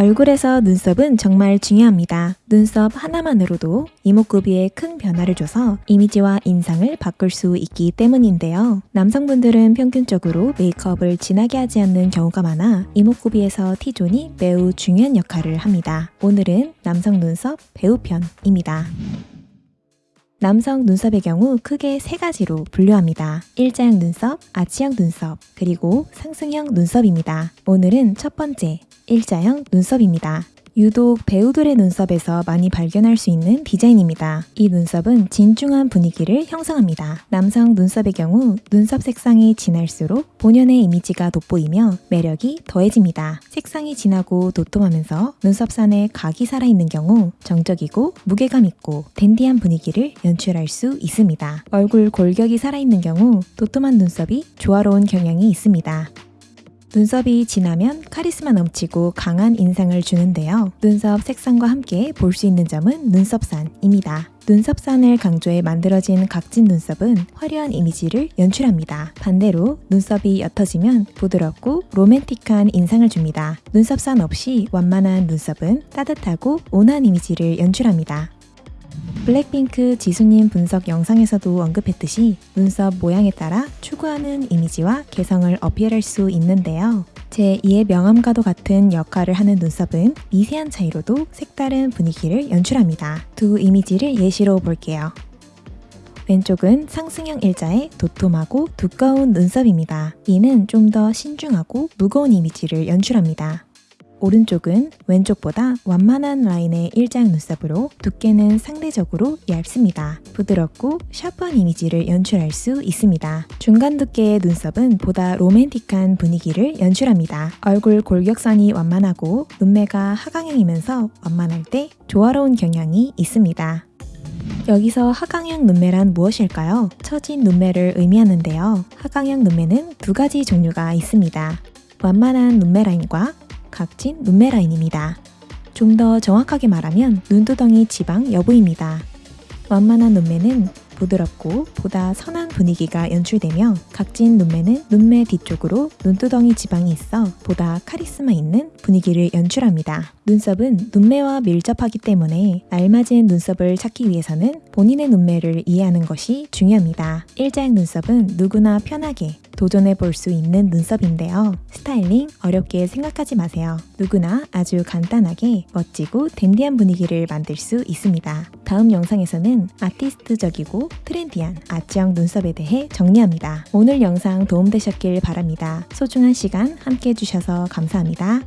얼굴에서 눈썹은 정말 중요합니다. 눈썹 하나만으로도 이목구비에 큰 변화를 줘서 이미지와 인상을 바꿀 수 있기 때문인데요. 남성분들은 평균적으로 메이크업을 진하게 하지 않는 경우가 많아 이목구비에서 T존이 매우 중요한 역할을 합니다. 오늘은 남성 눈썹 배우편입니다. 남성 눈썹의 경우 크게 세 가지로 분류합니다. 일자형 눈썹, 아치형 눈썹, 그리고 상승형 눈썹입니다. 오늘은 첫 번째, 일자형 눈썹입니다. 유독 배우들의 눈썹에서 많이 발견할 수 있는 디자인입니다. 이 눈썹은 진중한 분위기를 형성합니다. 남성 눈썹의 경우 눈썹 색상이 진할수록 본연의 이미지가 돋보이며 매력이 더해집니다. 색상이 진하고 도톰하면서 눈썹산에 각이 살아있는 경우 정적이고 무게감 있고 댄디한 분위기를 연출할 수 있습니다. 얼굴 골격이 살아있는 경우 도톰한 눈썹이 조화로운 경향이 있습니다. 눈썹이 진하면 카리스마 넘치고 강한 인상을 주는데요. 눈썹 색상과 함께 볼 수 있는 점은 눈썹산입니다. 눈썹산을 강조해 만들어진 각진 눈썹은 화려한 이미지를 연출합니다. 반대로 눈썹이 옅어지면 부드럽고 로맨틱한 인상을 줍니다. 눈썹산 없이 완만한 눈썹은 따뜻하고 온화한 이미지를 연출합니다. 블랙핑크 지수님 분석 영상에서도 언급했듯이 눈썹 모양에 따라 추구하는 이미지와 개성을 어필할 수 있는데요. 제2의 명암과도 같은 역할을 하는 눈썹은 미세한 차이로도 색다른 분위기를 연출합니다. 두 이미지를 예시로 볼게요. 왼쪽은 상승형 일자의 도톰하고 두꺼운 눈썹입니다. 이는 좀 더 신중하고 무거운 이미지를 연출합니다. 오른쪽은 왼쪽보다 완만한 라인의 일자형 눈썹으로 두께는 상대적으로 얇습니다. 부드럽고 샤프한 이미지를 연출할 수 있습니다. 중간 두께의 눈썹은 보다 로맨틱한 분위기를 연출합니다. 얼굴 골격선이 완만하고 눈매가 하강형이면서 완만할 때 조화로운 경향이 있습니다. 여기서 하강형 눈매란 무엇일까요? 처진 눈매를 의미하는데요. 하강형 눈매는 두 가지 종류가 있습니다. 완만한 눈매 라인과 각진 눈매 라인입니다. 좀 더 정확하게 말하면 눈두덩이 지방 여부입니다. 완만한 눈매는 부드럽고 보다 선한 분위기가 연출되며 각진 눈매는 눈매 뒤쪽으로 눈두덩이 지방이 있어 보다 카리스마 있는 분위기를 연출합니다. 눈썹은 눈매와 밀접하기 때문에 알맞은 눈썹을 찾기 위해서는 본인의 눈매를 이해하는 것이 중요합니다. 일자형 눈썹은 누구나 편하게 도전해 볼 수 있는 눈썹인데요. 스타일링 어렵게 생각하지 마세요. 누구나 아주 간단하게 멋지고 댄디한 분위기를 만들 수 있습니다. 다음 영상에서는 아티스트적이고 트렌디한 아치형 눈썹에 대해 정리합니다. 오늘 영상 도움되셨길 바랍니다. 소중한 시간 함께 해주셔서 감사합니다.